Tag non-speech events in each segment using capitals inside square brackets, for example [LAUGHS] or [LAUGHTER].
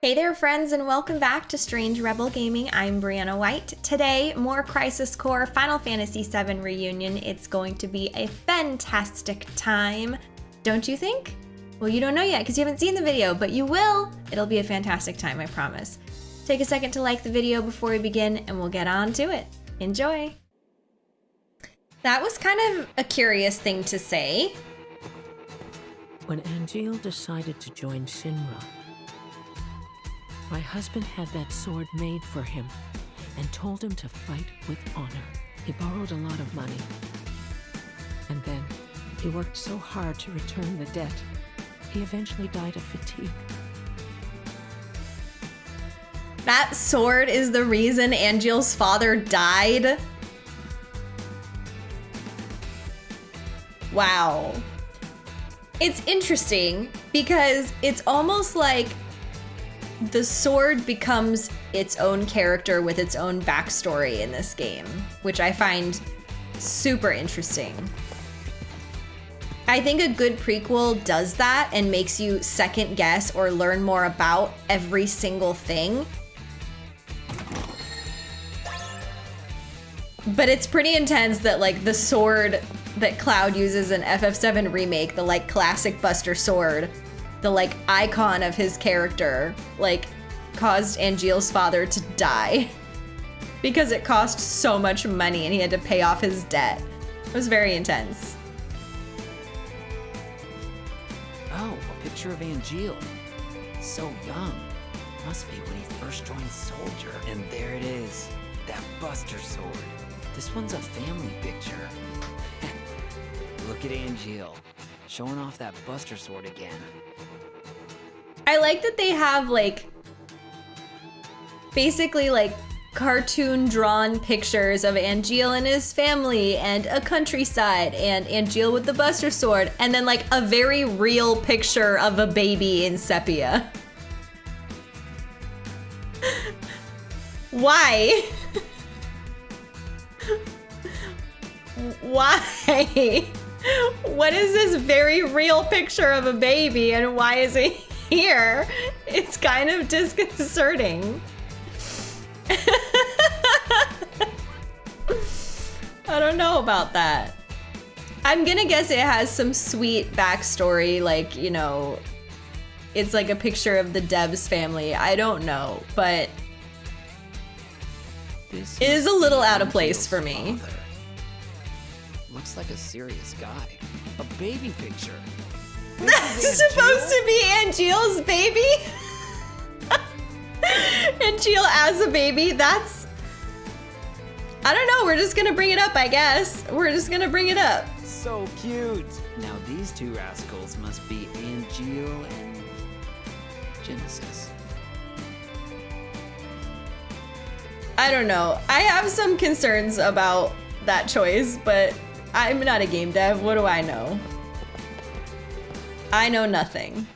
Hey there, friends, and welcome back to Strange Rebel Gaming. I'm Brianna White. Today, more Crisis Core Final Fantasy VII Reunion. It's going to be a fantastic time, don't you think? Well, you don't know yet because you haven't seen the video, but you will. It'll be a fantastic time, I promise. Take a second to like the video before we begin, and we'll get on to it. Enjoy! That was kind of a curious thing to say. When Angeal decided to join Shinra, my husband had that sword made for him and told him to fight with honor. He borrowed a lot of money. And then he worked so hard to return the debt, he eventually died of fatigue. That sword is the reason Angeal's father died? Wow. It's interesting because it's almost like the sword becomes its own character with its own backstory in this game, which I find super interesting. I think a good prequel does that and makes you second guess or learn more about every single thing. But it's pretty intense that like the sword that Cloud uses in FF7 Remake, the like classic Buster sword, the like icon of his character, like caused Angeal's father to die [LAUGHS] because it cost so much money and he had to pay off his debt. It was very intense. Oh, a picture of Angeal. So young. Must be when he first joined Soldier. And there it is. That Buster sword. This one's a family picture. [LAUGHS] Look at Angeal. Showing off that Buster sword again. I like that they have like basically like cartoon drawn pictures of Angeal and his family and a countryside and Angeal with the Buster Sword and then like a very real picture of a baby in sepia. [LAUGHS] Why? [LAUGHS] Why? [LAUGHS] What is this very real picture of a baby and why is it here? It's kind of disconcerting. [LAUGHS] I don't know about that. I'm gonna guess it has some sweet backstory, like, you know, it's like a picture of the Debs family. I don't know, but This it is a little out of place for me. father. Looks like a serious guy. A baby picture. That's supposed to be Angeal's baby? [LAUGHS] Angeal as a baby? That's... I don't know, we're just gonna bring it up, I guess. We're just gonna bring it up. So cute. Now these two rascals must be Angeal and Genesis. I don't know. I have some concerns about that choice, but I'm not a game dev. What do I know? I know nothing.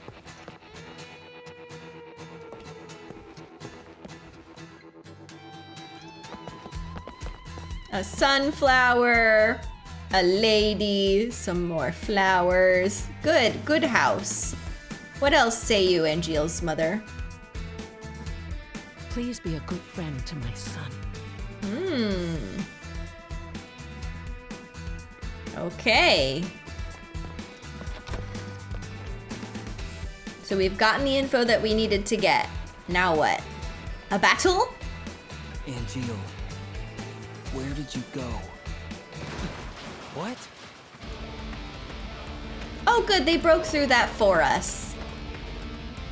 A sunflower, a lady, some more flowers. Good, good house. What else say you, Angeal's mother? Please be a good friend to my son. Hmm. Okay. So we've gotten the info that we needed to get. Now what? A battle? Angeal, where did you go? [LAUGHS] What? Oh good, they broke through that for us.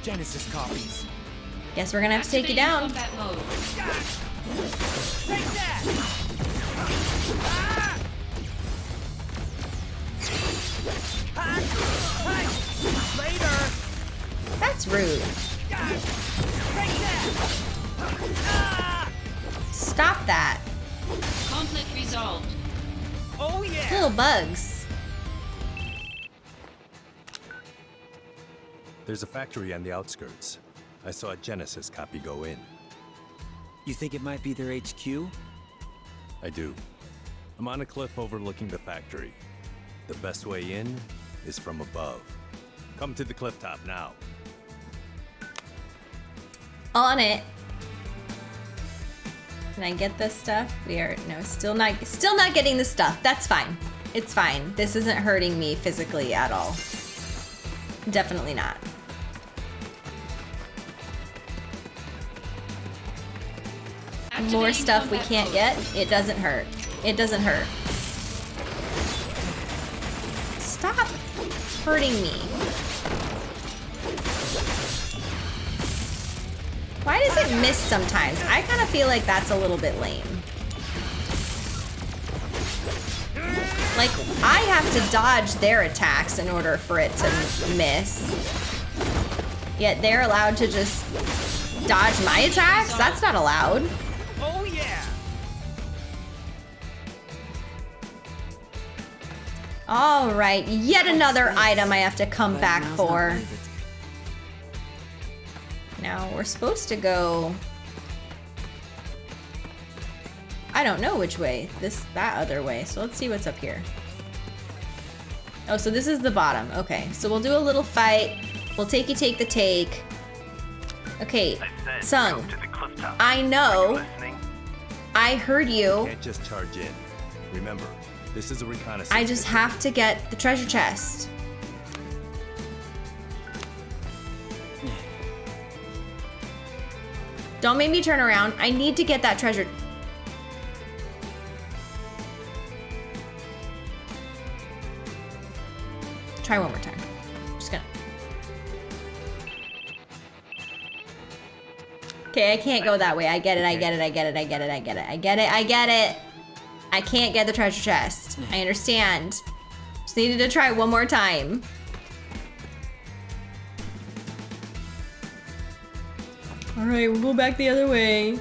Genesis copies. Guess we're gonna have to take you down. Combat mode. Take that! Ah! Ah! Later! That's rude. Stop that. Conflict resolved. Oh yeah! Little bugs. There's a factory on the outskirts. I saw a Genesis copy go in. You think it might be their HQ? I do. I'm on a cliff overlooking the factory. The best way in is from above. Come to the cliff top now. On it. Can I get this stuff? We are no, still not, still not getting the stuff. That's fine. It's fine. This isn't hurting me physically at all. Definitely not. More stuff we can't get. It doesn't hurt. It doesn't hurt. Stop hurting me. Why does it miss sometimes? I kind of feel like that's a little bit lame. Like, I have to dodge their attacks in order for it to miss. Yet they're allowed to just dodge my attacks? That's not allowed. Oh yeah! All right, yet another item I have to come back for. Really the- Now, we're supposed to go... I don't know which way. This, that other way. So let's see what's up here. Oh, so this is the bottom. Okay, so we'll do a little fight. We'll take you take the take. Okay, Tseng, I know. I heard you. Can't just charge in. Remember, this is a reconnaissance. I just mission. have to get the treasure chest. Don't make me turn around. I need to get that treasure. Try one more time. Just gonna. Okay, I can't go that way. I get it, I get it, I get it, I get it, I get it, I get it, I get it. I can't get the treasure chest. I [SIGHS] understand. Just needed to try one more time. Alright, we'll go back the other way.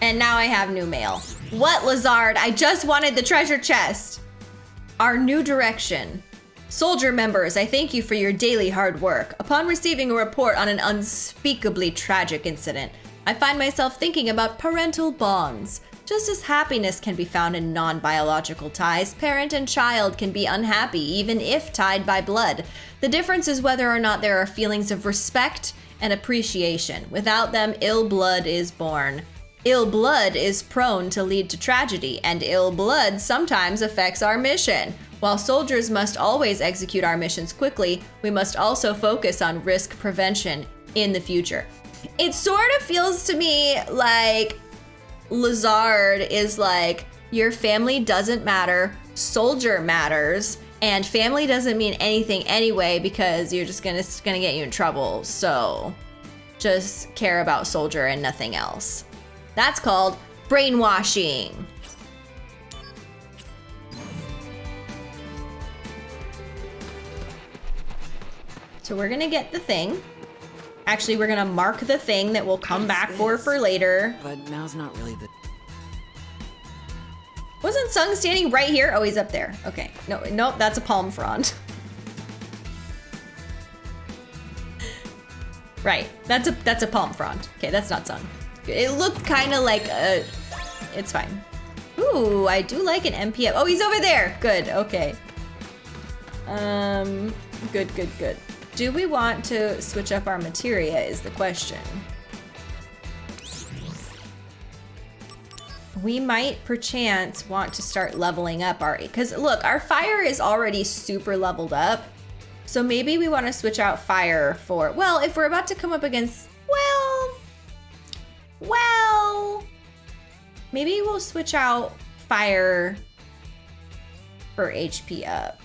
And now I have new mail. What, Lazard? I just wanted the treasure chest. Our new direction. Soldier members, I thank you for your daily hard work. Upon receiving a report on an unspeakably tragic incident, I find myself thinking about parental bonds. Just as happiness can be found in non biological ties, parent and child can be unhappy even if tied by blood. The difference is whether or not there are feelings of respect and appreciation. Without them, ill blood is born. Ill blood is prone to lead to tragedy, and ill blood sometimes affects our mission. While soldiers must always execute our missions quickly, we must also focus on risk prevention in the future. It sort of feels to me like Lazard is like, your family doesn't matter, soldier matters, and family doesn't mean anything anyway because you're just gonna, gonna get you in trouble. So just care about soldier and nothing else. That's called brainwashing. So we're gonna get the thing. Actually, we're gonna mark the thing that we'll come back for for later. But now's not really the. Wasn't Tseng standing right here? Oh, he's up there. Okay. No, no, that's a palm frond. [LAUGHS] right. That's a that's a palm frond. Okay, that's not Tseng. It looked kind of like a. It's fine. Ooh, I do like an MPF. Oh, he's over there. Good. Okay. Um. Good. Good. Good. Do we want to switch up our materia? Is the question. we might perchance want to start leveling up our because look our fire is already super leveled up so maybe we want to switch out fire for well if we're about to come up against well well maybe we'll switch out fire for hp up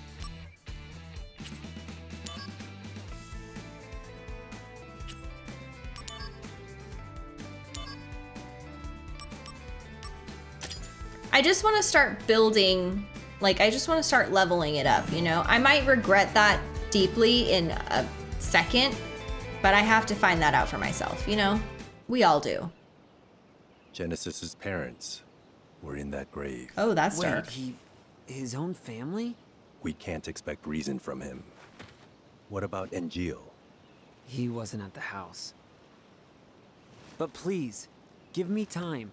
I just want to start building, like, I just want to start leveling it up, you know? I might regret that deeply in a second, but I have to find that out for myself, you know? We all do. Genesis's parents were in that grave. Oh, that's Wait, dark. he. his own family? We can't expect reason from him. What about Angeal? He wasn't at the house. But please, give me time.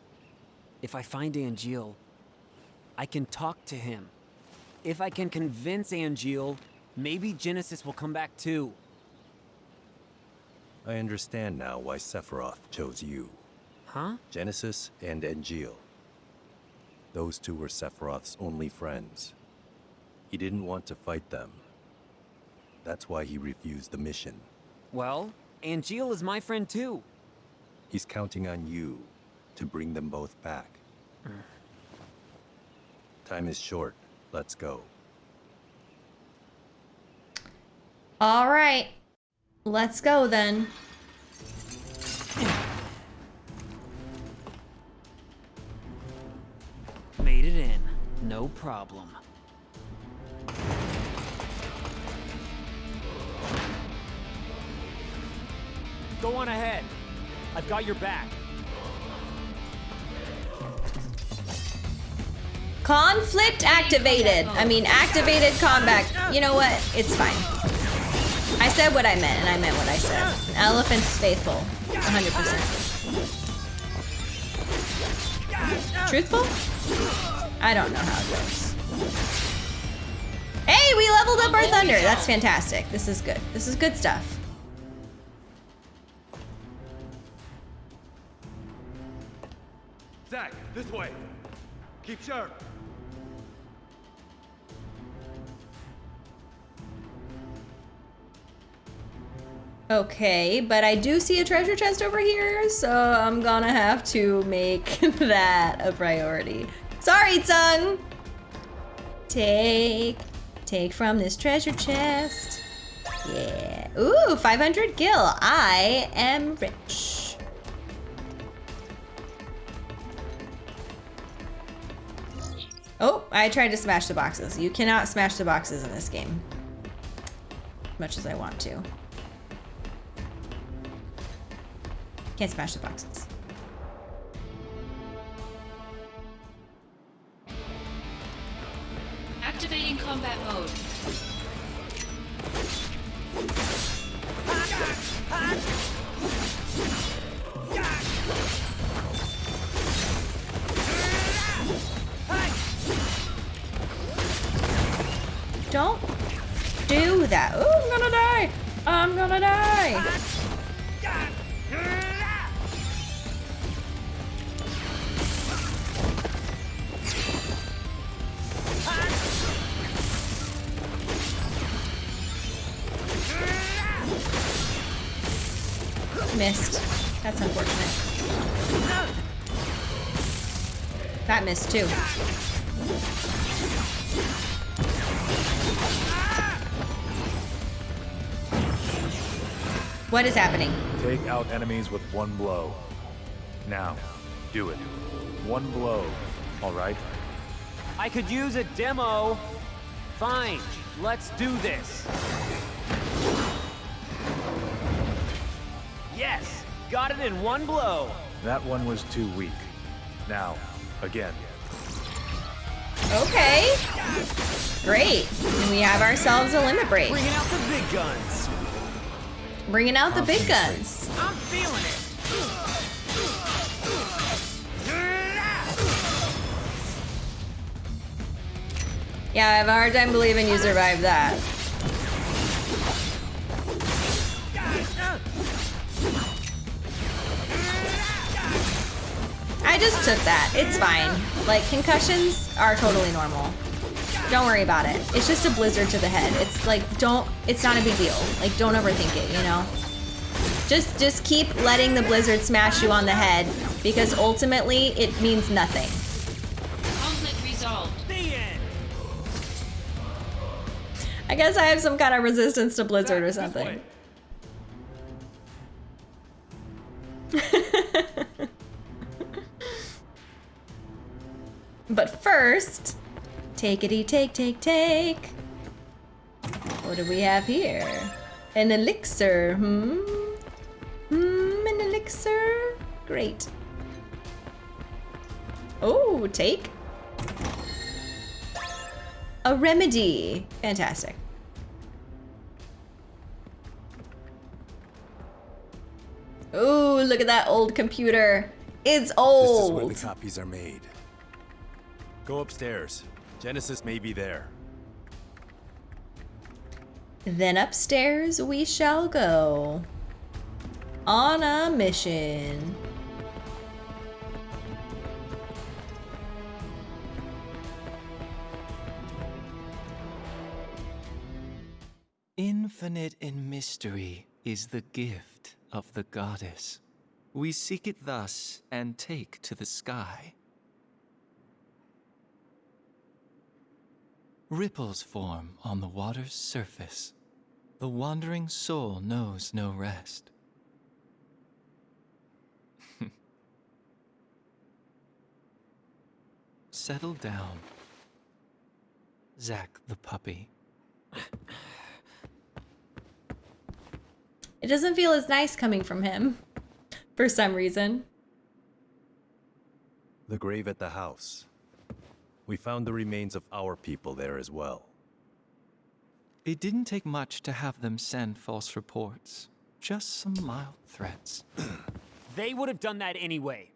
If I find Angeal, I can talk to him. If I can convince Angeal, Maybe Genesis will come back too. I understand now why Sephiroth chose you. Huh? Genesis and Angeal. Those two were Sephiroth's only friends. He didn't want to fight them. That's why he refused the mission. Well, Angeal is my friend too. He's counting on you to bring them both back. Mm. Time is short. Let's go. All right. Let's go then. Made it in. No problem. Go on ahead. I've got your back. Conflict activated. I mean, activated combat. You know what? It's fine. I said what I meant, and I meant what I said. Elephant's faithful. 100%. Truthful? I don't know how it goes. Hey, we leveled up our thunder. That's fantastic. This is good. This is good stuff. Zack, this way. Keep sharp. Okay, but I do see a treasure chest over here, so I'm gonna have to make [LAUGHS] that a priority. Sorry, Tseng! Take, take from this treasure chest. Yeah. Ooh, 500 gil. I am rich. Oh, I tried to smash the boxes. You cannot smash the boxes in this game. As much as I want to. Can't smash the boxes. Activating combat mode. Don't do that. Oh, I'm gonna die. I'm gonna die. Missed. That's unfortunate. That missed too. What is happening? Take out enemies with one blow. Now, do it. One blow, all right? I could use a demo. Fine, let's do this. Got it in one blow. That one was too weak. Now, again. Okay. Great. And we have ourselves a limit break. Bringing out the big guns. Bringing out the big guns. I'm feeling it. Yeah, I have a hard time believing you survived that. I just took that. It's fine. Like, concussions are totally normal. Don't worry about it. It's just a blizzard to the head. It's like, don't, it's not a big deal. Like, don't overthink it, you know? Just, just keep letting the blizzard smash you on the head because ultimately it means nothing. Conflict resolved. The end. I guess I have some kind of resistance to blizzard or something. [LAUGHS] but first, takety take take take. What do we have here? An elixir, hmm? Hmm, an elixir? Great. Oh, take. A remedy. Fantastic. Ooh, look at that old computer. It's old. This is where the copies are made. Go upstairs. Genesis may be there. Then upstairs we shall go. On a mission. Infinite in mystery is the gift of the goddess. We seek it thus and take to the sky. Ripples form on the water's surface. The wandering soul knows no rest. [LAUGHS] Settle down. Zack the puppy. It doesn't feel as nice coming from him. For some reason. The grave at the house. We found the remains of our people there as well. It didn't take much to have them send false reports. Just some mild threats. [CLEARS THROAT] They would have done that anyway.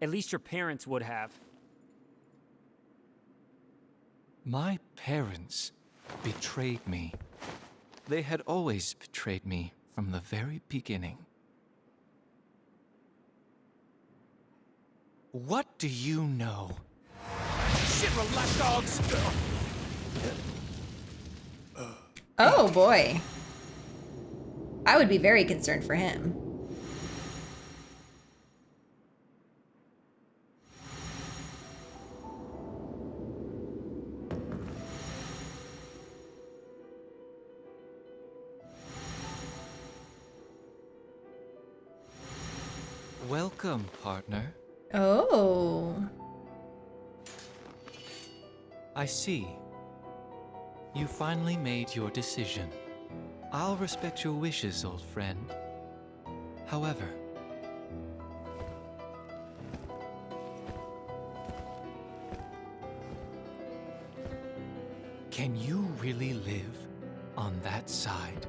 At least your parents would have. My parents betrayed me. They had always betrayed me from the very beginning. What do you know? Shit, relax, dogs! Oh boy. I would be very concerned for him. Welcome, partner. Oh. I see. You finally made your decision. I'll respect your wishes, old friend. However, can you really live on that side?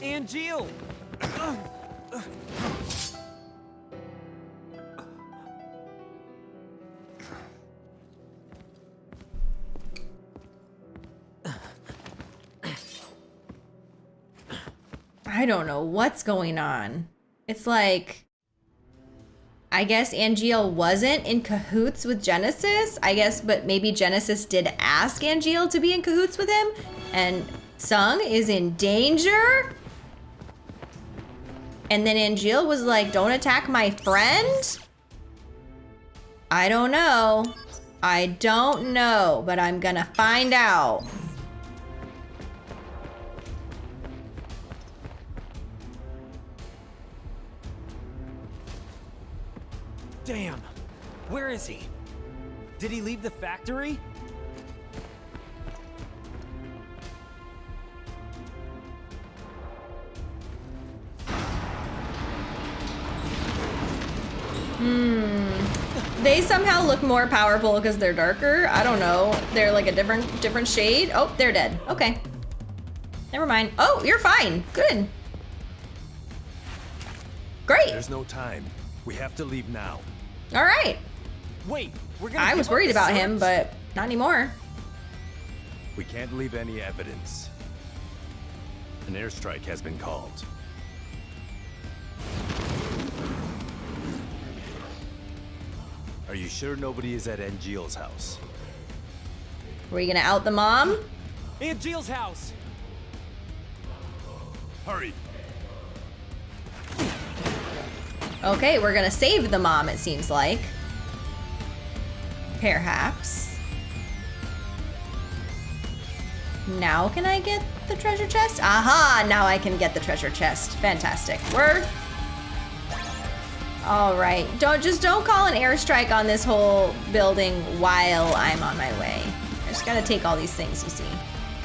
Angeal! [CLEARS THROAT] I don't know what's going on. It's like I guess Angeal wasn't in cahoots with Genesis. I guess, but maybe Genesis did ask Angeal to be in cahoots with him. And Tseng is in danger. And then Angeal was like, don't attack my friend? I don't know. I don't know, but I'm gonna find out. Is he? Did he leave the factory? Hmm. They somehow look more powerful because they're darker. I don't know. They're like a different different shade. Oh, they're dead. Okay. Never mind. Oh, you're fine. Good. Great. There's no time. We have to leave now. All right. Wait, we're gonna. I was worried the about him, but not anymore. We can't leave any evidence. An airstrike has been called. Are you sure nobody is at Angeal's house? Were you gonna out the mom? Angeal's house. Hurry! Okay, we're gonna save the mom, it seems like. Perhaps. Now can I get the treasure chest? Aha! Now I can get the treasure chest. Fantastic. We're... Alright. Don't just don't call an airstrike on this whole building while I'm on my way. I just gotta take all these things, you see.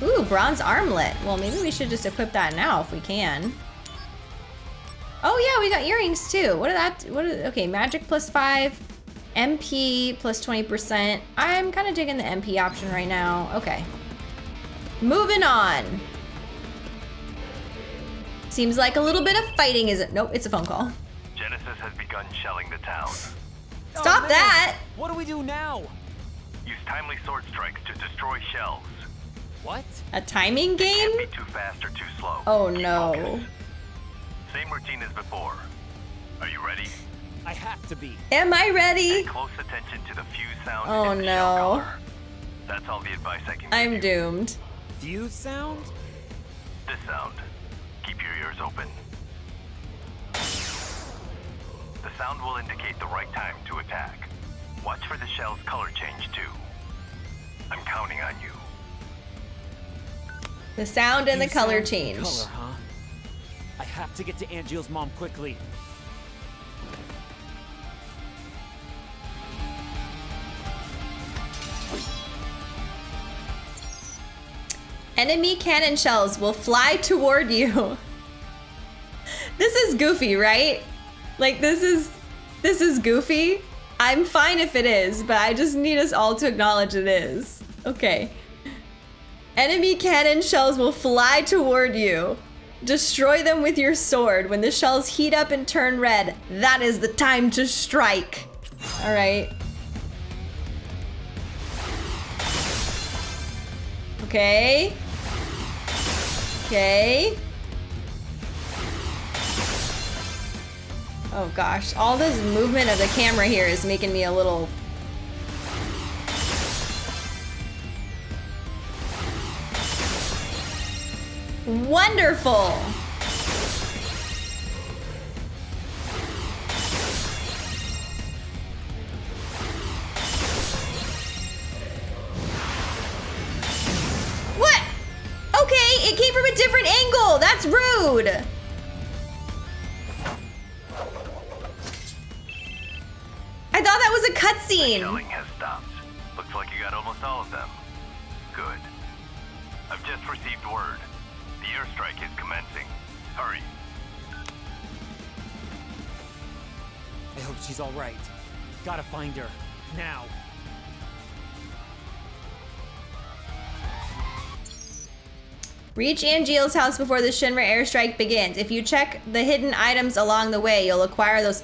Ooh, bronze armlet. Well, maybe we should just equip that now if we can. Oh yeah, we got earrings too. What are that? What are, okay, magic plus five, MP plus 20%. I'm kind of digging the MP option right now. Okay. Moving on. Seems like a little bit of fighting is it? Nope, it's a phone call. Genesis has begun shelling the town. Oh, Stop man. that! What do we do now? Use timely sword strikes to destroy shells. What? A timing game? Can't Be too fast or too slow. Oh Keep no. focus. Same routine as before. Are you ready? I have to be. Am I ready? Close attention to the fuse sound Oh, and the no. shell. That's all the advice I can give I'm you. doomed. Fuse sound? This sound. Keep your ears open. The sound will indicate the right time to attack. Watch for the shell's color change too. I'm counting on you. The sound and the color sound, change. Color, huh? I have to get to Angeal's mom quickly. Enemy cannon shells will fly toward you. this is goofy, right? Like this is this is goofy. I'm fine if it is, but I just need us all to acknowledge it is. Okay. Enemy cannon shells will fly toward you. Destroy them with your sword. When the shells heat up and turn red, that is the time to strike. All right. Okay. Okay. Oh gosh, all this movement of the camera here is making me a little... Wonderful! Rude. I thought that was a cutscene. Shelling has stopped. Looks like you got almost all of them. Good. I've just received word. The airstrike is commencing. Hurry. I hope she's all right. Gotta find her. Now. Reach Angeal's house before the Shinra airstrike begins. If you check the hidden items along the way, you'll acquire those.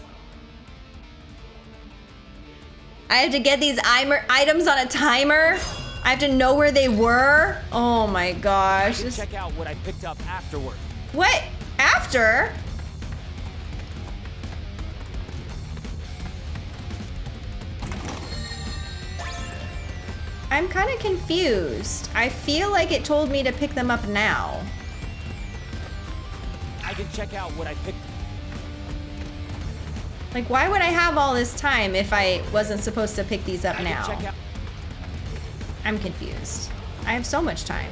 I have to get these items on a timer? I have to know where they were? Oh my gosh. check out what I picked up afterward. What? After? I'm kind of confused. I feel like it told me to pick them up now. I can check out what I picked. Like, why would I have all this time if I wasn't supposed to pick these up I now? check out. I'm confused. I have so much time.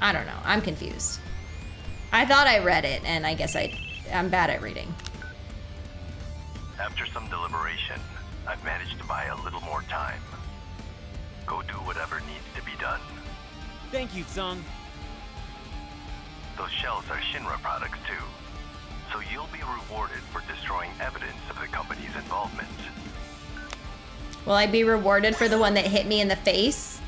I don't know. I'm confused. I thought I read it, and I guess I, I'm bad at reading. After some deliberation, I've managed to buy a little more time. Go do whatever needs to be done. Thank you, Tseng. Those shells are Shinra products too. So you'll be rewarded for destroying evidence of the company's involvement. Will I be rewarded for the one that hit me in the face?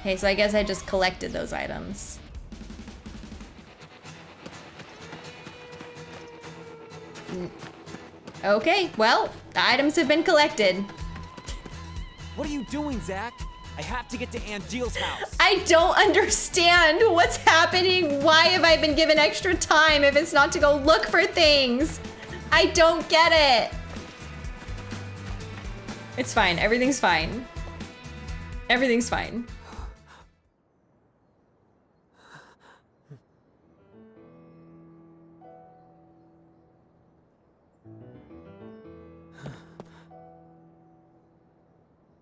Okay, so I guess I just collected those items. Mm. Okay, well, the items have been collected. What are you doing, Zack? I have to get to Angeal's house. I don't understand what's happening. Why have I been given extra time if it's not to go look for things? I don't get it. It's fine. Everything's fine. Everything's fine.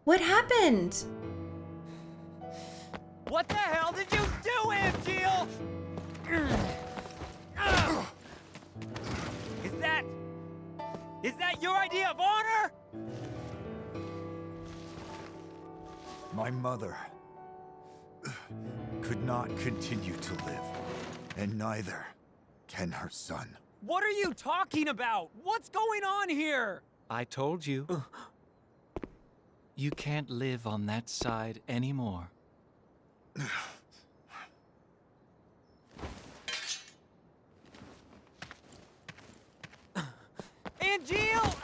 What happened? What the hell did you do, Angeal? Is that... Is that your idea of honor? My mother could not continue to live, and neither can her son. What are you talking about? What's going on here? I told you. You can't live on that side anymore. Angeal!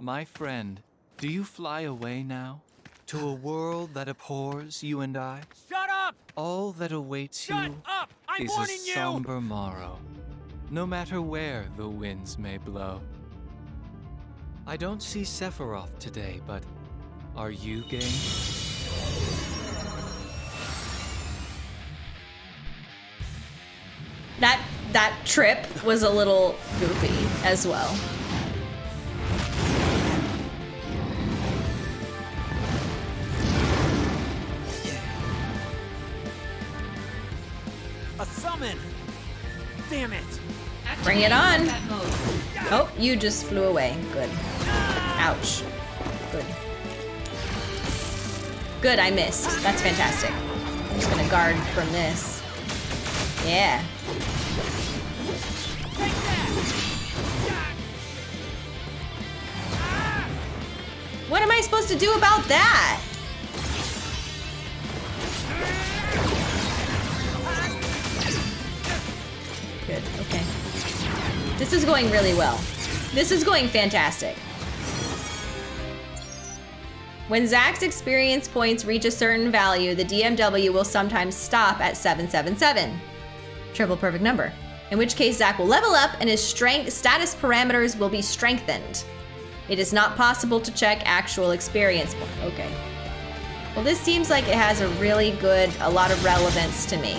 My friend, do you fly away now? To a world that abhors you and I? Shut up! All that awaits Shut you up! I'm is a warning you! somber morrow, no matter where the winds may blow. I don't see Sephiroth today, but are you game? That that trip was a little goofy as well. A summon! Damn it! Bring it on. Oh, you just flew away. Good. Ouch. Good. Good, I missed. That's fantastic. I'm just gonna guard from this. Yeah. What am I supposed to do about that? Good, okay. This is going really well. This is going fantastic. When Zack's experience points reach a certain value, the DMW will sometimes stop at 777. Triple perfect number. In which case Zack will level up and his strength status parameters will be strengthened. It is not possible to check actual experience point. Okay. Well, this seems like it has a really good, a lot of relevance to me.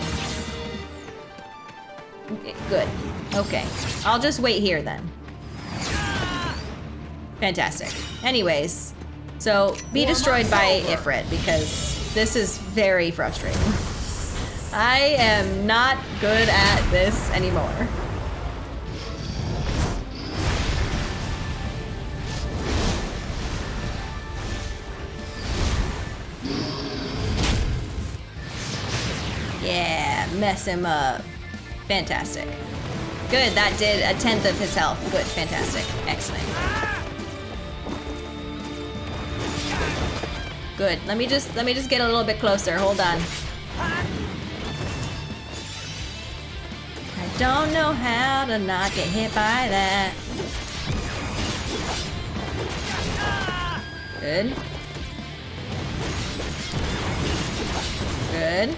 Okay, Good. Okay. I'll just wait here then. Fantastic. Anyways, so be destroyed by Ifrit because this is very frustrating. I am not good at this anymore. Yeah, mess him up. Fantastic. Good, that did a tenth of his health. Good, fantastic. Excellent. Good. Let me just let me just get a little bit closer. Hold on. I don't know how to not get hit by that. Good. Good.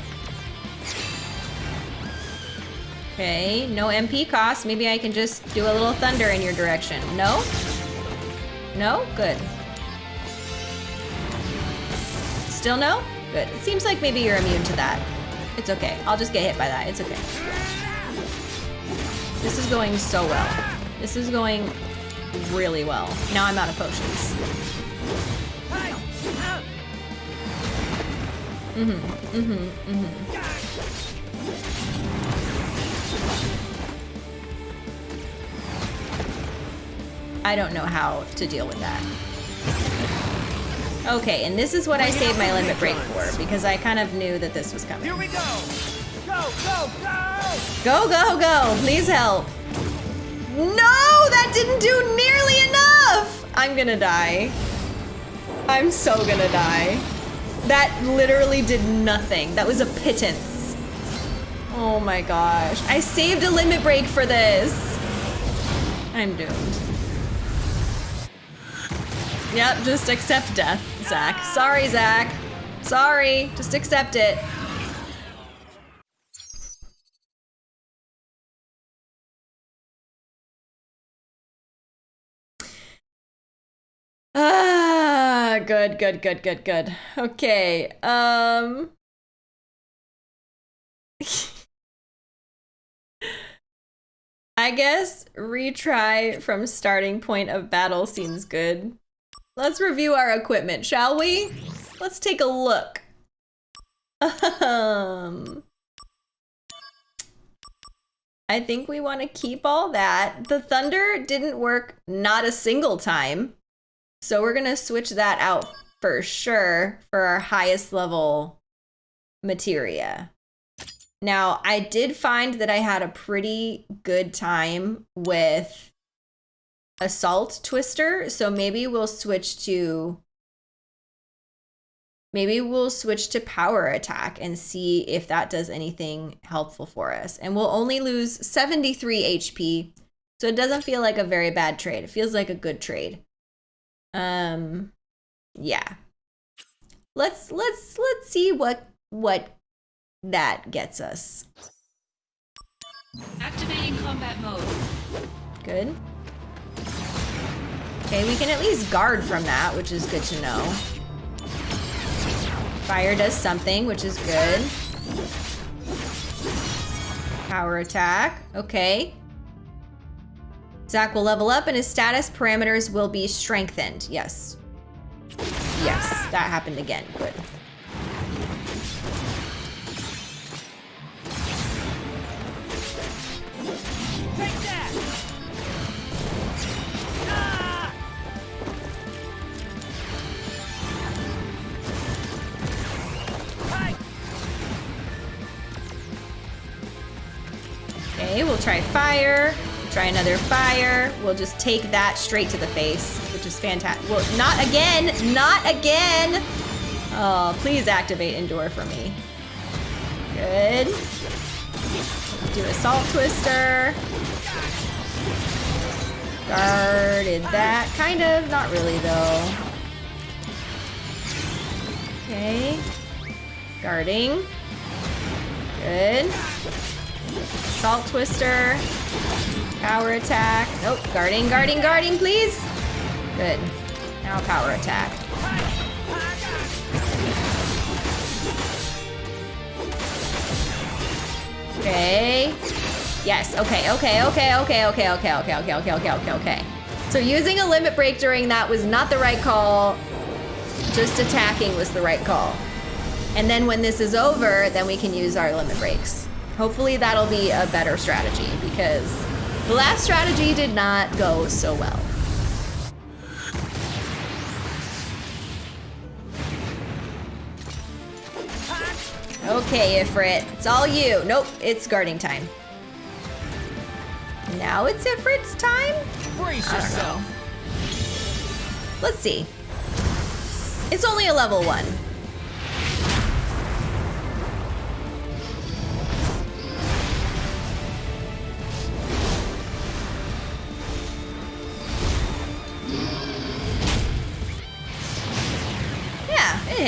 Okay, no MP cost. Maybe I can just do a little thunder in your direction. No? No? Good. Still no? Good. It seems like maybe you're immune to that. It's okay. I'll just get hit by that. It's okay. This is going so well. This is going really well. Now I'm out of potions. Mm-hmm, mm-hmm, mm-hmm. I don't know how to deal with that. Okay, and this is what I saved my limit break for, because I kind of knew that this was coming. Here we go! Go, go, go! Go, go, go! Please help. No, that didn't do nearly enough! I'm gonna die. I'm so gonna die. That literally did nothing. That was a pittance. Oh my gosh. I saved a limit break for this. I'm doomed. Yep, just accept death, Zack. Sorry, Zack. Sorry, just accept it. Ah, good, good, good, good, good. Okay, um... [LAUGHS] I guess retry from starting point of battle seems good. Let's review our equipment, shall we? Let's take a look. Um, I think we want to keep all that. The thunder didn't work not a single time. So we're going to switch that out for sure for our highest level materia. Now, I did find that I had a pretty good time with Assault Twister, so maybe we'll switch to maybe we'll switch to Power Attack and see if that does anything helpful for us. And we'll only lose 73 HP, so it doesn't feel like a very bad trade. It feels like a good trade. Um, yeah. Let's let's let's see what what that gets us. Activating combat mode. Good. Okay, we can at least guard from that, which is good to know. Fire does something, which is good. Power attack. Okay. Zack will level up and his status parameters will be strengthened. Yes. Yes, that happened again. Good. We'll try fire. Try another fire. We'll just take that straight to the face, which is fantastic. Well, not again! Not again! Oh, please activate Endure for me. Good. Do Assault Twister. Guarded that. Kind of. Not really, though. Okay. Guarding. Good. Assault Twister. Power attack. Nope. Guarding, guarding, guarding, please. Good. Now power attack. Okay. Yes. Okay. Okay. Okay. Okay. Okay. Okay. Okay. Okay. Okay. Okay. Okay. Okay. So using a limit break during that was not the right call. Just attacking was the right call. And then when this is over, then we can use our limit breaks. Hopefully that'll be a better strategy because the last strategy did not go so well. Okay, Ifrit, it's all you. Nope, it's guarding time. Now it's Ifrit's time? Brace I don't know. Let's see. It's only a level one.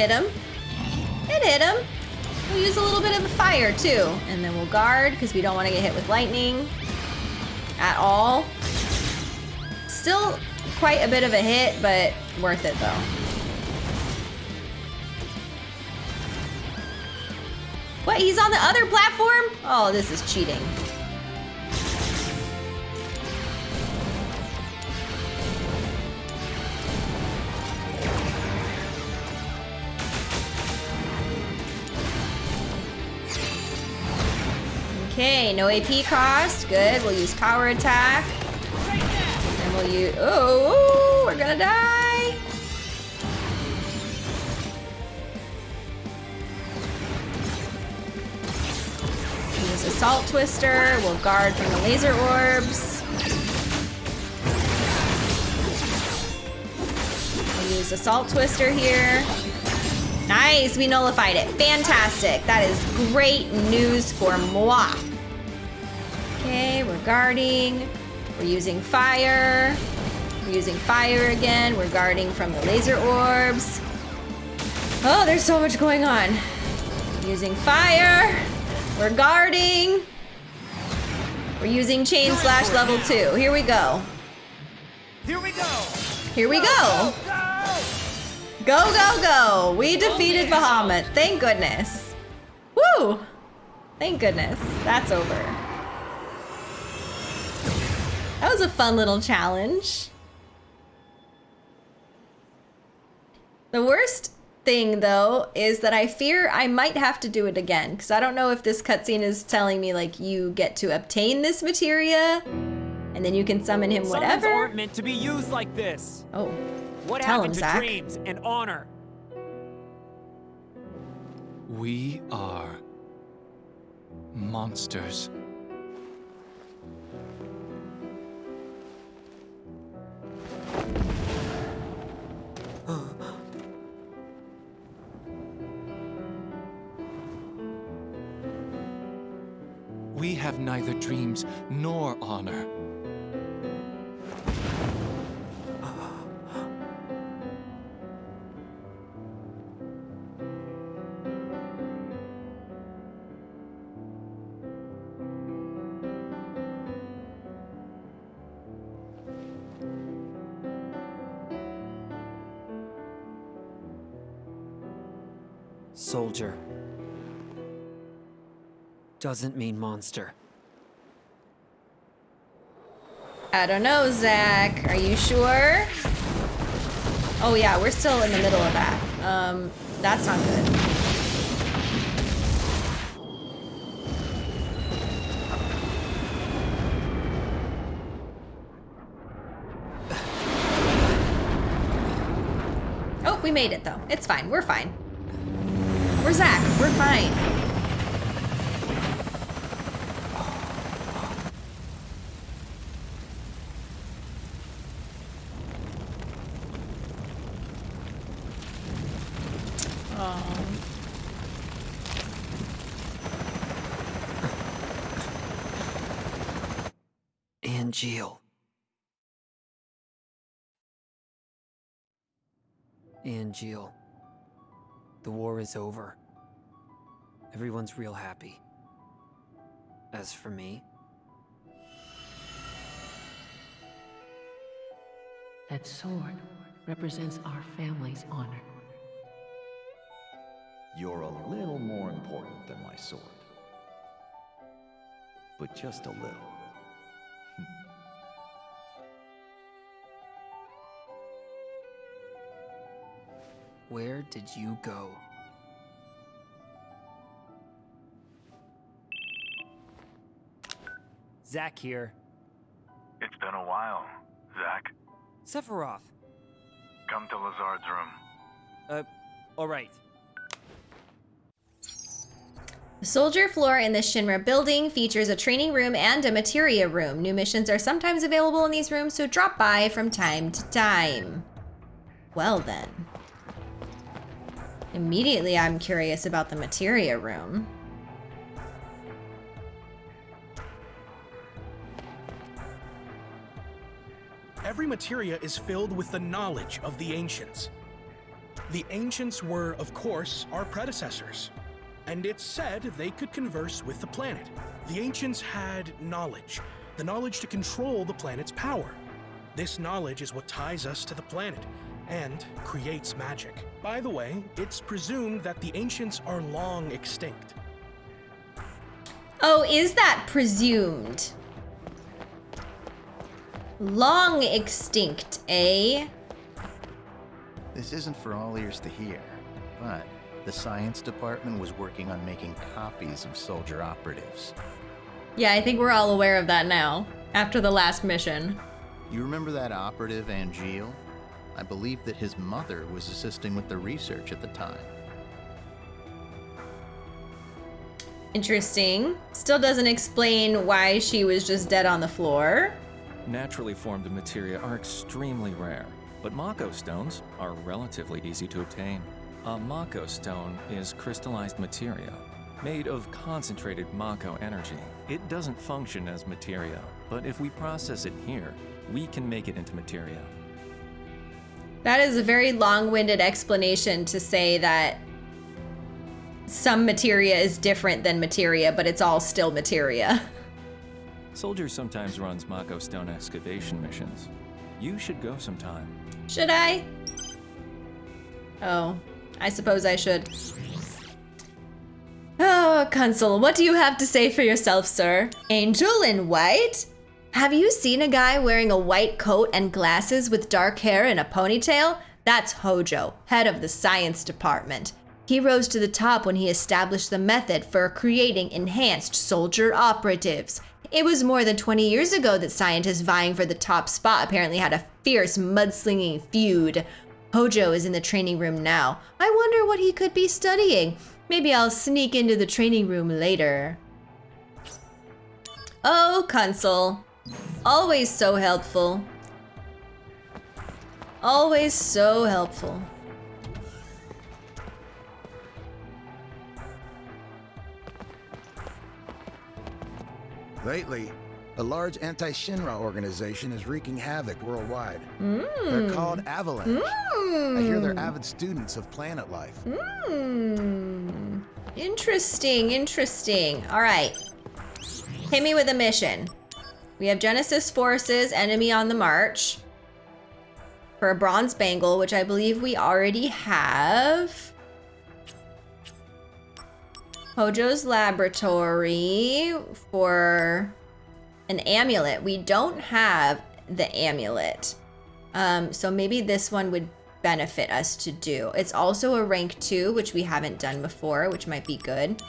Hit him. It hit him. We'll use a little bit of fire too. And then we'll guard because we don't want to get hit with lightning at all. Still quite a bit of a hit, but worth it though. What, he's on the other platform? Oh, this is cheating. Okay, no AP cost. Good. We'll use power attack. And we'll use. Oh, we're gonna die. Use assault twister. We'll guard from the laser orbs. We'll use assault twister here. Nice, we nullified it. Fantastic. That is great news for moi. Okay, we're guarding. We're using fire. We're using fire again. We're guarding from the laser orbs. Oh, there's so much going on. Using fire. We're guarding. We're using chain slash level two. Here we go. Here we go. Here we go. Go, go, go! We defeated Bahamut. Thank goodness. Woo! Thank goodness. That's over. That was a fun little challenge. The worst thing, though, is that I fear I might have to do it again, because I don't know if this cutscene is telling me, like, you get to obtain this materia, and then you can summon him Summons whatever. aren't meant to be used like this. Oh. What Tell happened him, to Zack. dreams and honor? We are monsters. We have neither dreams nor honor. Soldier. Doesn't mean monster. I don't know, Zack. Are you sure? Oh yeah, we're still in the middle of that. Um, that's not good. Oh, we made it though. It's fine. We're fine. We're Zack. We're fine. Oh. Angeal. Angeal. The war is over. Everyone's real happy. As for me, That sword represents our family's honor. You're a little more important than my sword. But just a little. Where did you go? Zack here. It's been a while, Zack. Sephiroth. Come to Lazard's room. Uh, alright. The soldier floor in the Shinra building features a training room and a materia room. New missions are sometimes available in these rooms, so drop by from time to time. Well then. Immediately I'm curious about the materia room. Every materia is filled with the knowledge of the ancients. The ancients were, of course, our predecessors, and it's said they could converse with the planet. The ancients had knowledge, the knowledge to control the planet's power. This knowledge is what ties us to the planet and creates magic. By the way, it's presumed that the ancients are long extinct. Oh, is that presumed? Long extinct, eh? This isn't for all ears to hear, but the science department was working on making copies of soldier operatives. Yeah, I think we're all aware of that now, after the last mission. You remember that operative, Angeal? I believe that his mother was assisting with the research at the time. Interesting. Still doesn't explain why she was just dead on the floor. Naturally formed materia are extremely rare, but Mako stones are relatively easy to obtain. A Mako stone is crystallized materia, made of concentrated Mako energy. It doesn't function as materia, but if we process it here, we can make it into materia. That is a very long-winded explanation to say that some materia is different than materia, but it's all still materia. Soldier sometimes runs Mako stone excavation missions. You should go sometime. Should I? Oh, I suppose I should. Oh, Kunsel, what do you have to say for yourself, sir? Angel in white? Have you seen a guy wearing a white coat and glasses with dark hair and a ponytail? That's Hojo, head of the science department. He rose to the top when he established the method for creating enhanced soldier operatives. It was more than 20 years ago that scientists vying for the top spot apparently had a fierce mudslinging feud. Hojo is in the training room now. I wonder what he could be studying. Maybe I'll sneak into the training room later. Oh, Kunsel. Always so helpful. Always so helpful. Lately, a large anti-Shinra organization is wreaking havoc worldwide. Mm. They're called Avalanche. I hear they're Mm. avid students of planet life. Hmm. Interesting, interesting. All right. Hit me with a mission. We have Genesis forces, enemy on the march. For a bronze bangle, which I believe we already have. Hojo's laboratory for an amulet. We don't have the amulet. Um, so maybe this one would benefit us to do. It's also a rank 2, which we haven't done before, which might be good.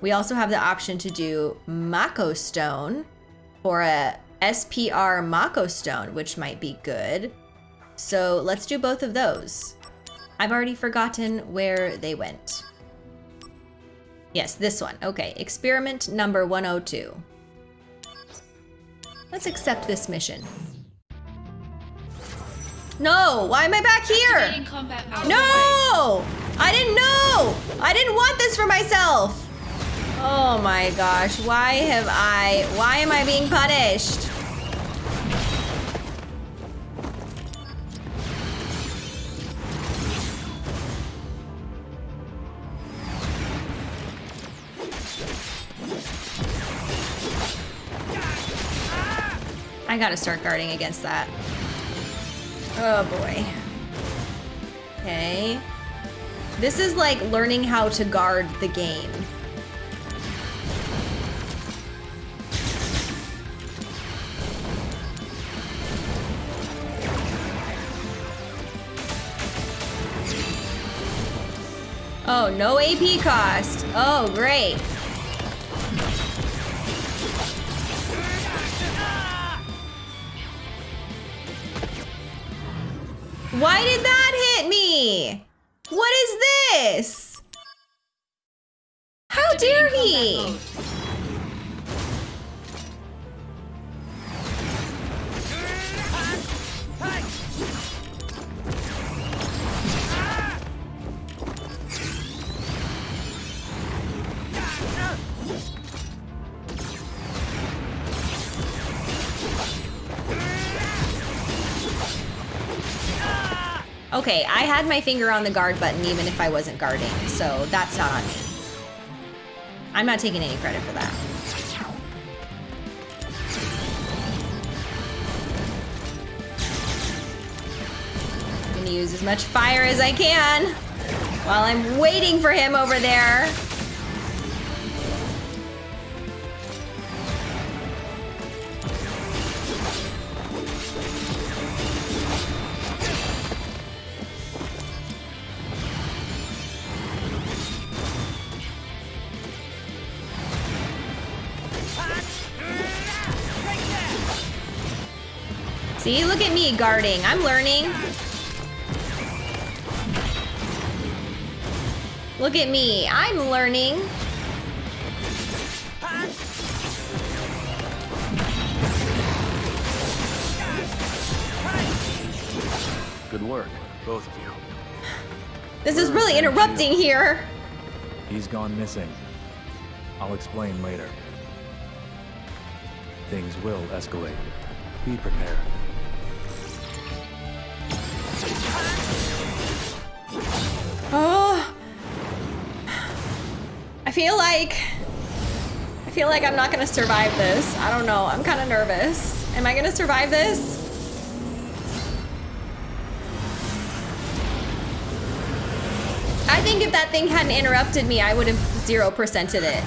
We also have the option to do Mako Stone for a SPR Mako Stone, which might be good. So let's do both of those. I've already forgotten where they went. Yes, this one. Okay, experiment number 102. Let's accept this mission. No, why am I back here? No! I didn't know! I didn't want this for myself! Oh my gosh, why have I, why am I being punished? I gotta start guarding against that. Oh boy. Okay. This is like learning how to guard the game. Oh, no AP cost. Oh, great. Why did that hit me? What is this? How dare he? Okay, I had my finger on the guard button even if I wasn't guarding, so that's not on me. I'm not taking any credit for that. I'm gonna use as much fire as I can while I'm waiting for him over there. Guarding. I'm learning. Look at me. I'm learning. Good work, both of you. This is really interrupting here. He's gone missing. I'll explain later. Things will escalate. Be prepared. Like I feel like I'm not gonna survive this. I don't know. I'm kind of nervous. Am I gonna survive this? I think if that thing hadn't interrupted me, I would have zero percented it.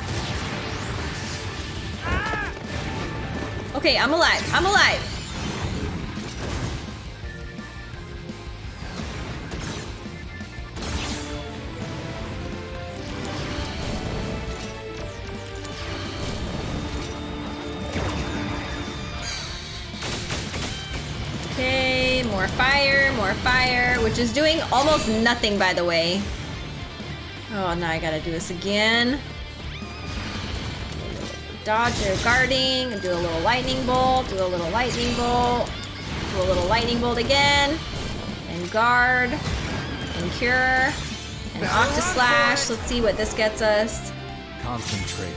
Okay, I'm alive. I'm alive. More fire, more fire, which is doing almost nothing, by the way. Oh, now I gotta do this again. Dodge or guarding, and do a little lightning bolt, do a little lightning bolt, do a little lightning bolt again, and guard, and cure, and Octa Slash. Let's see what this gets us. Concentrate.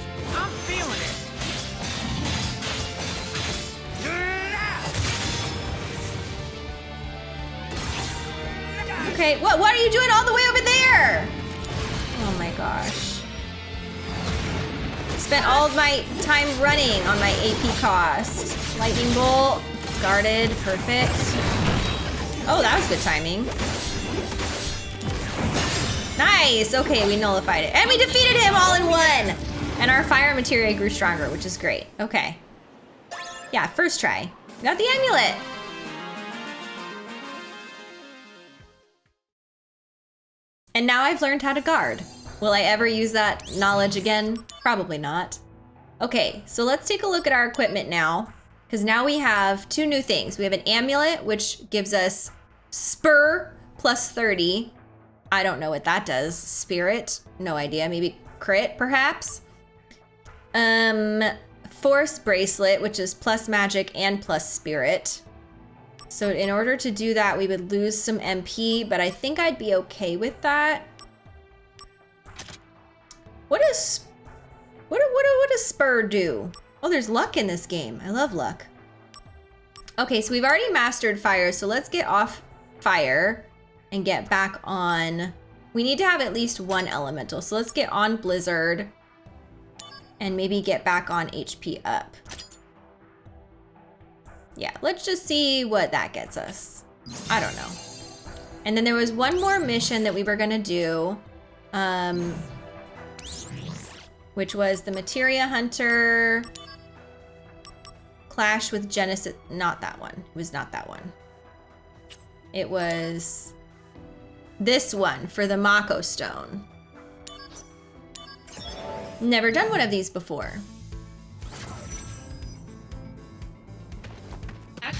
Okay, what, what are you doing all the way over there? Oh my gosh. Spent all of my time running on my AP cost. Lightning bolt, guarded, perfect. Oh, that was good timing. Nice. Okay, we nullified it. And we defeated him all in one. And our fire materia grew stronger, which is great. Okay. Yeah, first try. Got the amulet. And now I've learned how to guard. Will I ever use that knowledge again? Probably not. Okay, so let's take a look at our equipment now. Because now we have two new things. We have an amulet, which gives us spur plus 30. I don't know what that does. Spirit, no idea. Maybe crit, perhaps. Um, force bracelet, which is plus magic and plus spirit. So in order to do that, we would lose some MP, but I think I'd be okay with that. What is, what, what, what does Spur do? Oh, there's luck in this game. I love luck. Okay, so we've already mastered fire, so let's get off fire and get back on. We need to have at least one elemental, so let's get on blizzard and maybe get back on HP up. Yeah, let's just see what that gets us. I don't know. And then there was one more mission that we were gonna do, um, which was the Materia Hunter clash with Genesis. Not that one. It was not that one. It was this one for the Mako Stone. Never done one of these before.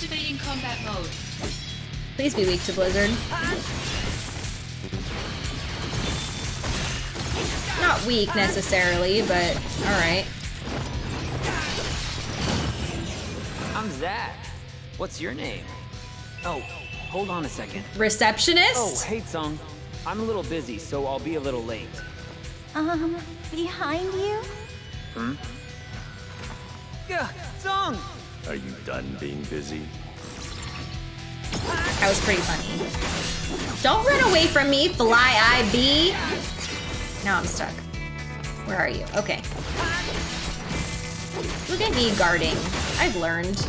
Activating combat mode. Please be weak to Blizzard. Not weak necessarily, but alright. I'm Zack. What's your name? Oh, hold on a second. Receptionist? Oh, hey, Tseng. I'm a little busy, so I'll be a little late. Um, behind you? Hmm? Yeah, Tseng! Are you done being busy? That was pretty funny. Don't run away from me, Fly IB. Now I'm stuck. Where are you? Okay. Look at me guarding. I've learned.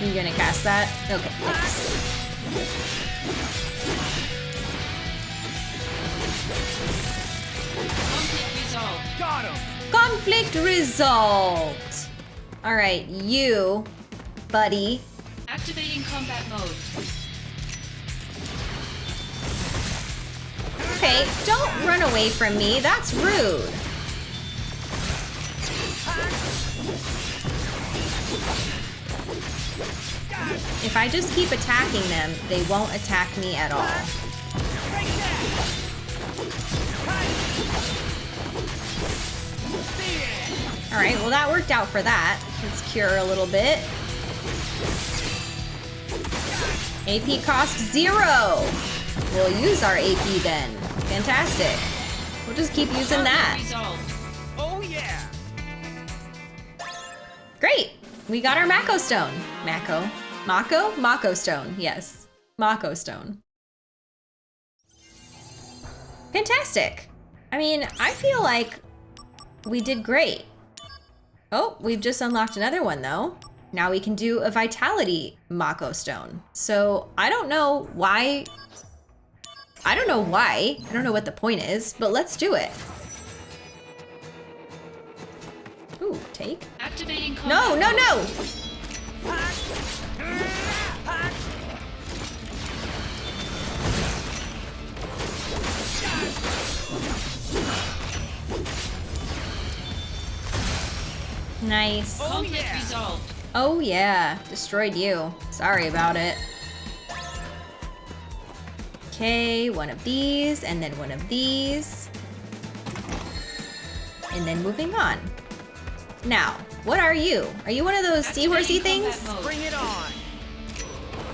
You gonna cast that? Okay. Conflict resolved. Got him! Conflict resolved. All right, you, buddy. Activating combat mode. Okay, don't run away from me. That's rude. If I just keep attacking them, they won't attack me at all. All right, well that worked out for that. Let's cure a little bit. AP cost zero. We'll use our AP then. Fantastic. We'll just keep using that. Oh yeah! Great. We got our Mako stone. Mako. Mako? Mako stone. Yes. Mako stone. Fantastic. I mean, I feel like we did great. Oh, we've just unlocked another one though. Now we can do a Vitality Mako Stone. So I don't know why. I don't know why. I don't know what the point is, but let's do it. Ooh, take. Activating No, combat no, no! Nice. Oh, Conflict resolved. Oh yeah, destroyed you. Sorry about it. Okay, one of these, and then one of these. And then moving on. Now, what are you? Are you one of those seahorsey things? Bring it on!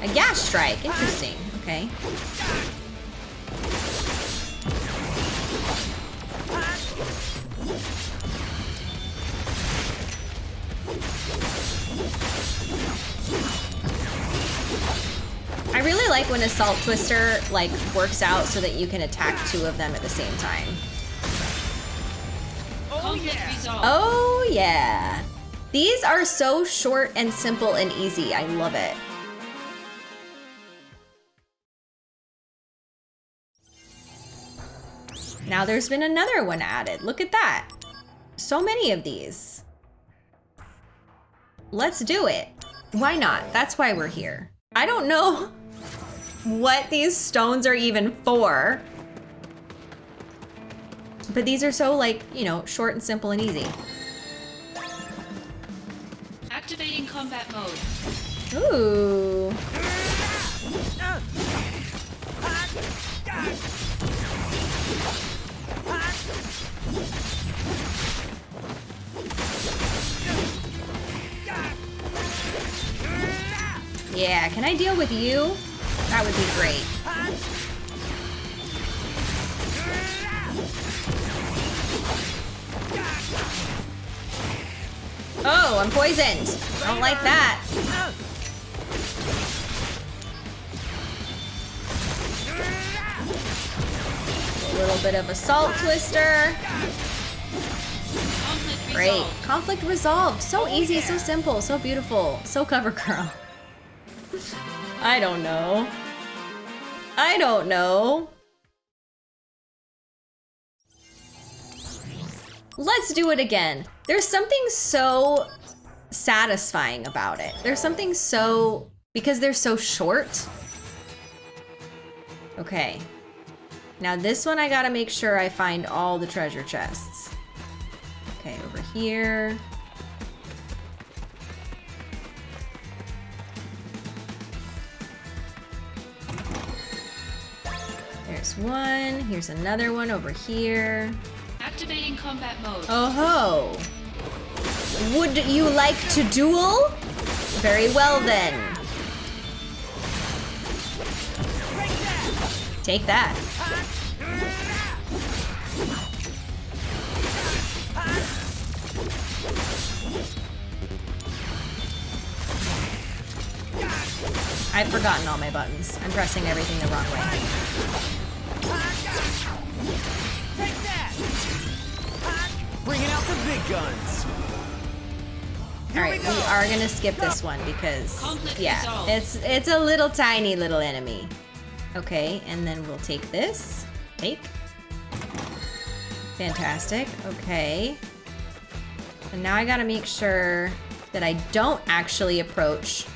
A gas strike, interesting. Okay. I really like when Assault Twister like works out so that you can attack two of them at the same time. Oh, Conflict resolved. Oh yeah. These are so short and simple and easy. I love it. Now there's been another one added. Look at that. So many of these. Let's do it. Why not? That's why we're here. I don't know [LAUGHS] what these stones are even for. But these are so like, you know, short and simple and easy. Activating combat mode. Ooh. Yeah, can I deal with you? That would be great. Oh, I'm poisoned. I don't like that. Little bit of assault twister. Great. Conflict resolved. So easy, so simple, so beautiful. So cover girl. [LAUGHS] I don't know. I don't know. Let's do it again. There's something so satisfying about it. There's something so... Because they're so short. Okay. Now this one I gotta make sure I find all the treasure chests. Okay, over here. There's one. Here's another one over here. Activating combat mode. Oh ho! Would you like to duel? Very well then. Take that. I've forgotten all my buttons. I'm pressing everything the wrong way. Bringing out the big guns. Alright, we are gonna skip this one because yeah, it's it's a little tiny little enemy. Okay, and then we'll take this. Take. Fantastic. Okay. And now I gotta make sure that I don't actually approach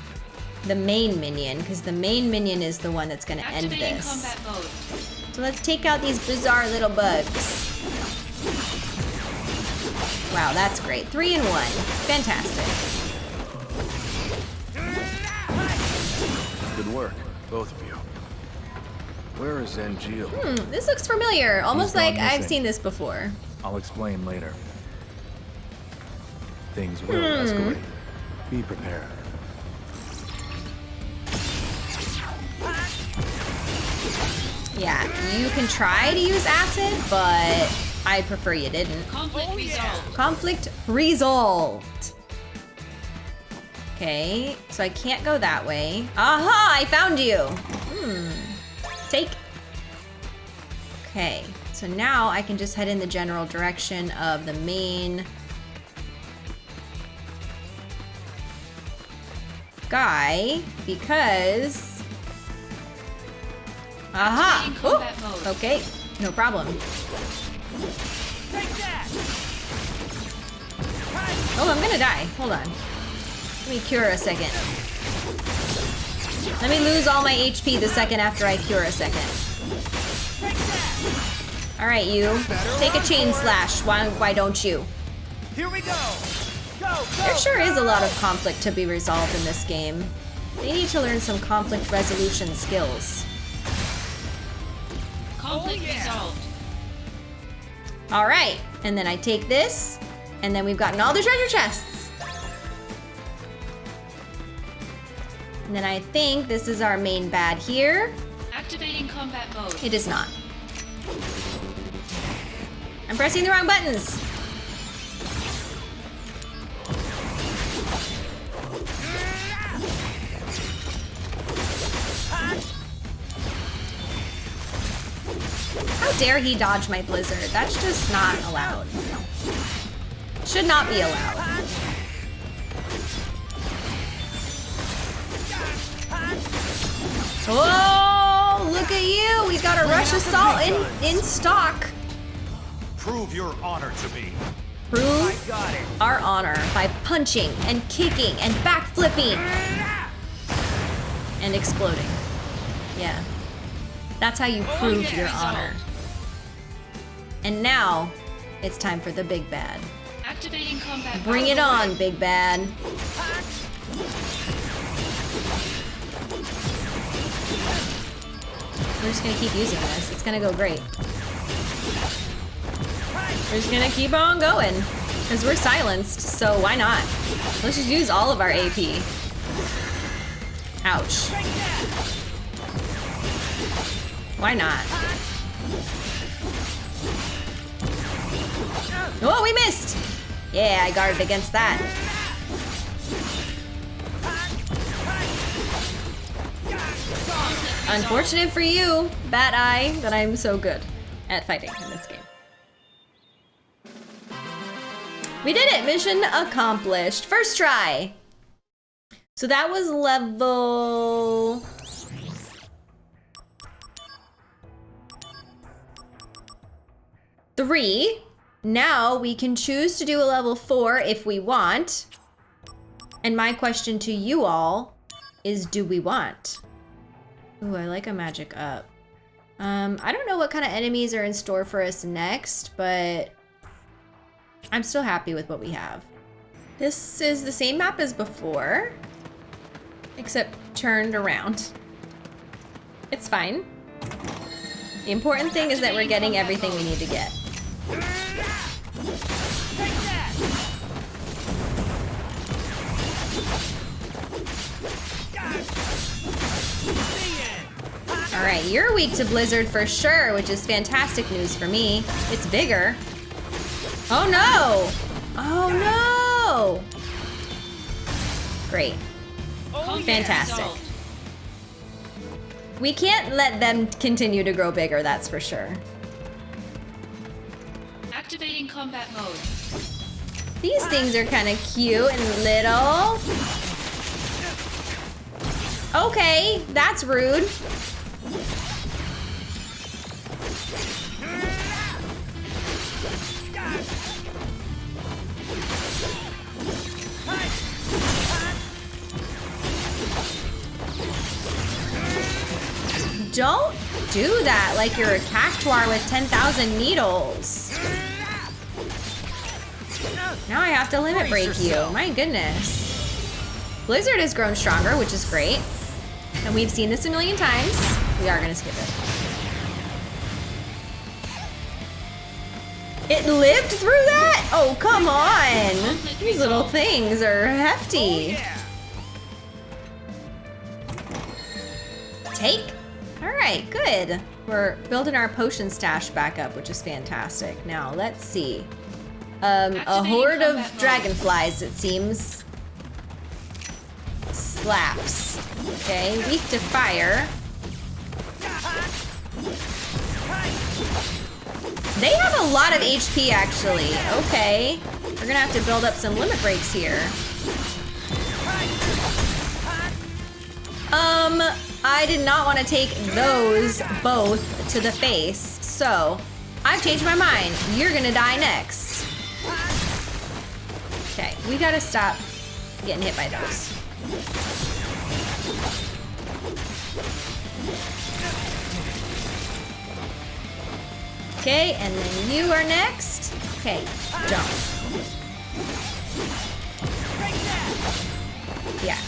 the main minion, because the main minion is the one that's gonna end this. combat mode. So let's take out these bizarre little bugs. Wow, that's great. Three in one. Fantastic. Good work, both of you. Where is Angeal? Hmm, this looks familiar. Almost gone like I've seen this before. I'll explain later. Things will Hmm. escalate. Be prepared. Yeah, you can try to use acid, but I prefer you didn't. Conflict resolved. Conflict resolved. Okay, so I can't go that way. Aha, I found you. Hmm. Take. Okay, so now I can just head in the general direction of the main guy because Aha! Ooh, Okay, no problem. Oh, I'm gonna die. Hold on. Let me cure a second. Let me lose all my HP the second after I cure a second. Alright, you. Take a chain slash. Why, why don't you? Here we go. Go, go. There sure is a lot of conflict to be resolved in this game. They need to learn some conflict resolution skills. Conflict Oh, resolved. All right, and then I take this, and then we've gotten all the treasure chests. And then I think this is our main bad here. Activating combat mode. It is not. I'm pressing the wrong buttons. How dare he dodge my blizzard? That's just not allowed. Should not be allowed. Oh, look at you! We got a rush assault in in stock. prove your honor to me. Prove our honor by punching and kicking and backflipping and exploding. Yeah. That's how you oh, prove your honor. And now, it's time for the big bad. Activating combat Bring it on, big bad. We're just gonna keep using this. It's gonna go great. We're just gonna keep on going. Because we're silenced, so why not? Let's just use all of our AP. Ouch. Why not? Oh, we missed! Yeah, I guarded against that. Unfortunate for you, Bat Eye, that I'm so good at fighting in this game. We did it! Mission accomplished. First try! So that was level... Three. Now we can choose to do a level four if we want. And my question to you all is do we want? Ooh, I like a magic up. Um, I don't know what kind of enemies are in store for us next, but I'm still happy with what we have. This is the same map as before, except turned around. It's fine. The important thing is that we're getting everything we need to get. Alright, you're weak to Blizzard for sure, which is fantastic news for me. It's bigger. Oh no! Oh no! Great. Fantastic. We can't let them continue to grow bigger, that's for sure. Activating combat mode. These ah. things are kind of cute and little. Okay, that's rude. Don't do that like you're a cactuar with 10,000 needles. Now I have to limit break you. My goodness. Blizzard has grown stronger, which is great. And we've seen this a million times. We are gonna skip it. It lived through that? Oh, come on. These little things are hefty. Oh, Take. Right, good. We're building our potion stash back up, which is fantastic. Now, let's see. Um, a horde of dragonflies, it seems. Slaps. Okay, weak to fire. They have a lot of HP, actually. Okay. We're gonna have to build up some limit breaks here. Um, I did not want to take those both to the face, so I've changed my mind. You're gonna die next. Okay, we gotta stop getting hit by those. Okay, and then you are next. Okay, jump. Yeah.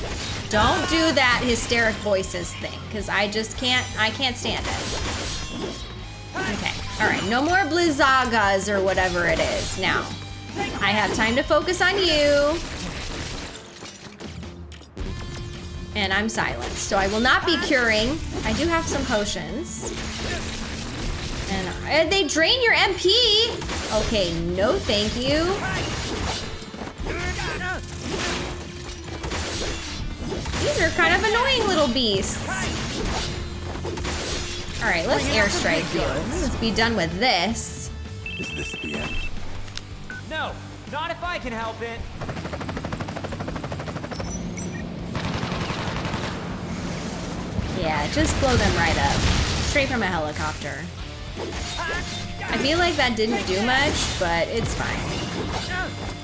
Don't do that hysteric voices thing, because I just can't, I can't stand it. Okay, all right, no more Blizzagas or whatever it is. Now, I have time to focus on you. And I'm silenced, so I will not be curing. I do have some potions. And uh, they drain your MP. Okay, no thank you. These are kind of annoying little beasts. All right, let's airstrike you. Let's be done with this. Is this the end? No, not if I can help it. Yeah, just blow them right up. Straight from a helicopter. I feel like that didn't do much, but it's fine.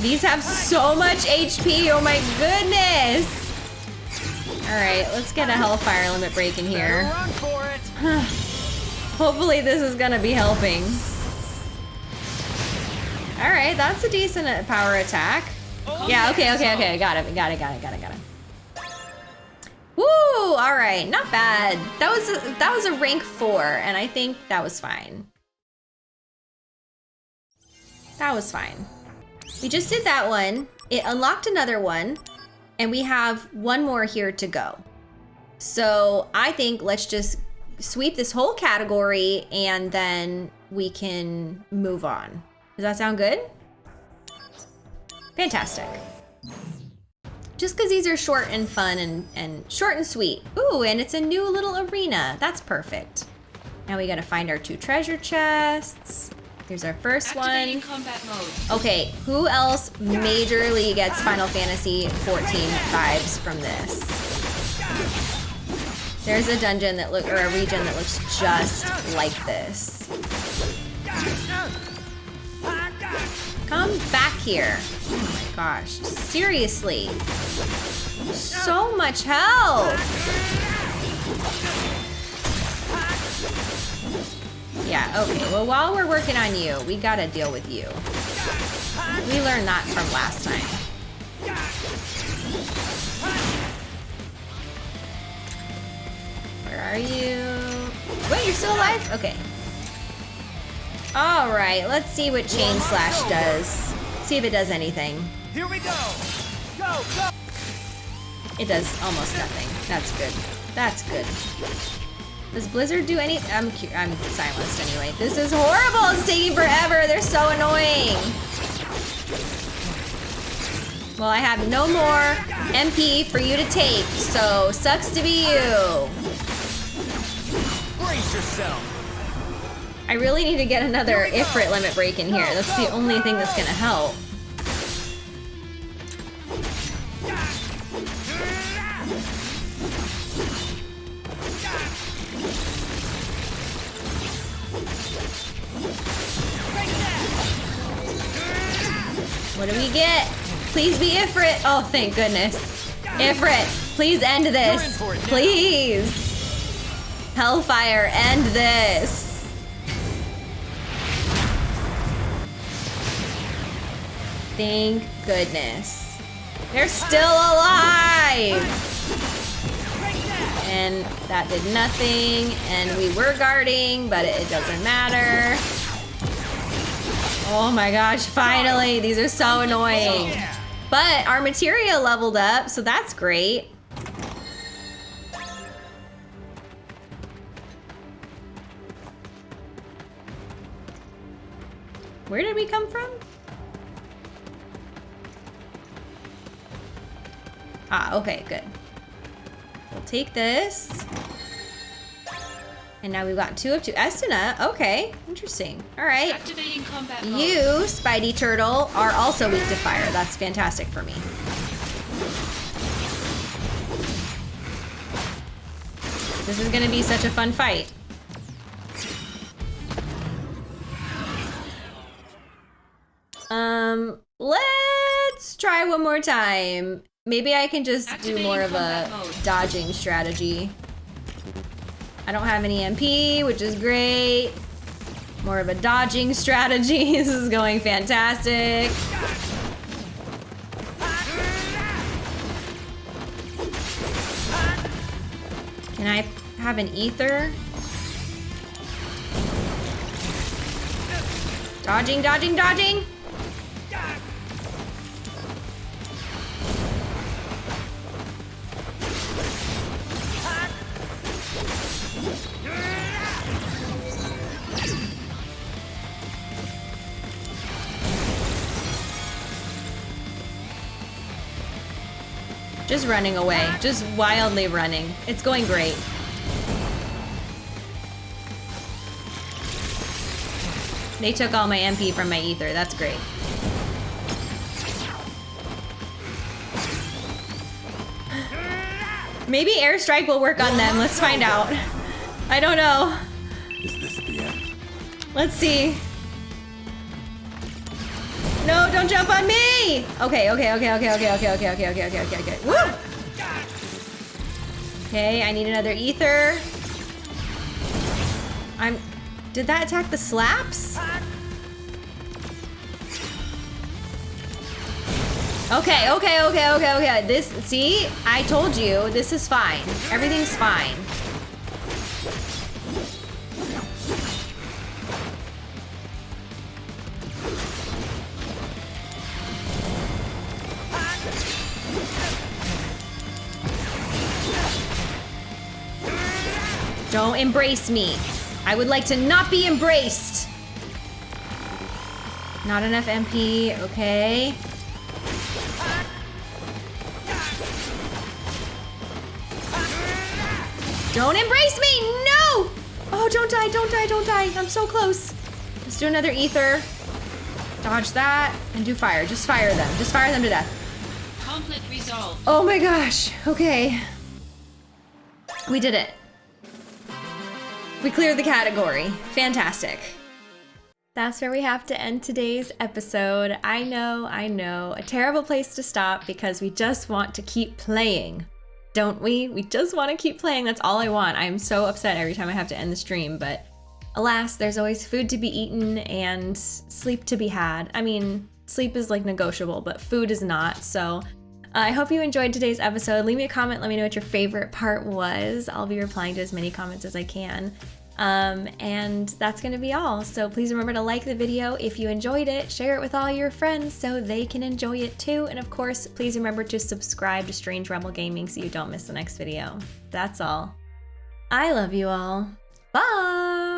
These have so much HP, oh my goodness! Alright, let's get a Hellfire limit break in here. [SIGHS] Hopefully this is gonna be helping. Alright, that's a decent uh, power attack. Yeah, okay, okay, okay, got it, got it, got it, got it, got it. Woo! Alright, not bad. That was a, that was a rank 4, and I think that was fine. That was fine. We just did that one. It unlocked another one. And we have one more here to go. So I think let's just sweep this whole category and then we can move on. Does that sound good? Fantastic. Just because these are short and fun and, and short and sweet. Ooh, and it's a new little arena. That's perfect. Now we gotta find our two treasure chests. Here's our first Activating one. combat mode. Okay, who else majorly gets Final Fantasy 14 vibes from this? There's a dungeon that look or a region that looks just like this. Come back here. Oh my gosh, seriously. So much health. Yeah, okay. Well, while we're working on you, we gotta deal with you. We learned that from last time. Where are you? Wait, you're still alive? Okay. All right, let's see what Chain Slash does. See if it does anything. Here we go. Go, go. It does almost nothing. That's good. That's good. Does Blizzard do any? I'm I'm silenced anyway. This is horrible. It's taking forever. They're so annoying. Well, I have no more MP for you to take, so sucks to be you. Brace yourself. I really need to get another Ifrit limit break in here. That's the only thing that's gonna help. What do we get? Please be Ifrit. Oh, thank goodness. Ifrit, please end this. Please. Hellfire, end this. Thank goodness. They're still alive! And that did nothing, and we were guarding, but it, it doesn't matter. Oh my gosh, finally! These are so annoying. But our materia leveled up, so that's great. Where did we come from? Ah, okay, good. We'll take this. And now we've got two of two. Estina, okay, interesting. All right. Activating combat mode. You, Spidey Turtle, are also weak to fire. That's fantastic for me. This is gonna be such a fun fight. Um, let's try one more time. Maybe I can just do more of a dodging strategy. I don't have any MP, which is great. More of a dodging strategy. [LAUGHS] this is going fantastic. Can I have an ether? Dodging, dodging, dodging! Just running away. Just wildly running. It's going great. They took all my MP from my ether. That's great. Maybe airstrike will work on them. Let's find out. I don't know. Is this the end? Let's see. No, don't jump on me! Okay, okay, okay, okay, okay, okay, okay, okay, okay, okay, okay, okay. Woo! Okay, I need another ether. I'm... Did that attack the slaps? Okay, okay, okay, okay, okay. This, see? I told you, this is fine. Everything's fine. Don't embrace me. I would like to not be embraced. Not enough MP, okay. Don't embrace me, no! Oh, don't die, don't die, don't die. I'm so close. Let's do another ether. Dodge that and do fire. Just fire them. Just fire them to death. Conflict resolved. Oh my gosh. Okay. We did it. We cleared the category. Fantastic. That's where we have to end today's episode. I know, I know, a terrible place to stop because we just want to keep playing, don't we? We just want to keep playing. That's all I want. I'm so upset every time I have to end the stream, but alas, there's always food to be eaten and sleep to be had. I mean, sleep is like negotiable, but food is not. So I hope you enjoyed today's episode. Leave me a comment. Let me know what your favorite part was. I'll be replying to as many comments as I can. Um, and that's going to be all. So please remember to like the video if you enjoyed it, share it with all your friends so they can enjoy it too. And of course, please remember to subscribe to Strange Rebel Gaming so you don't miss the next video. That's all. I love you all. Bye!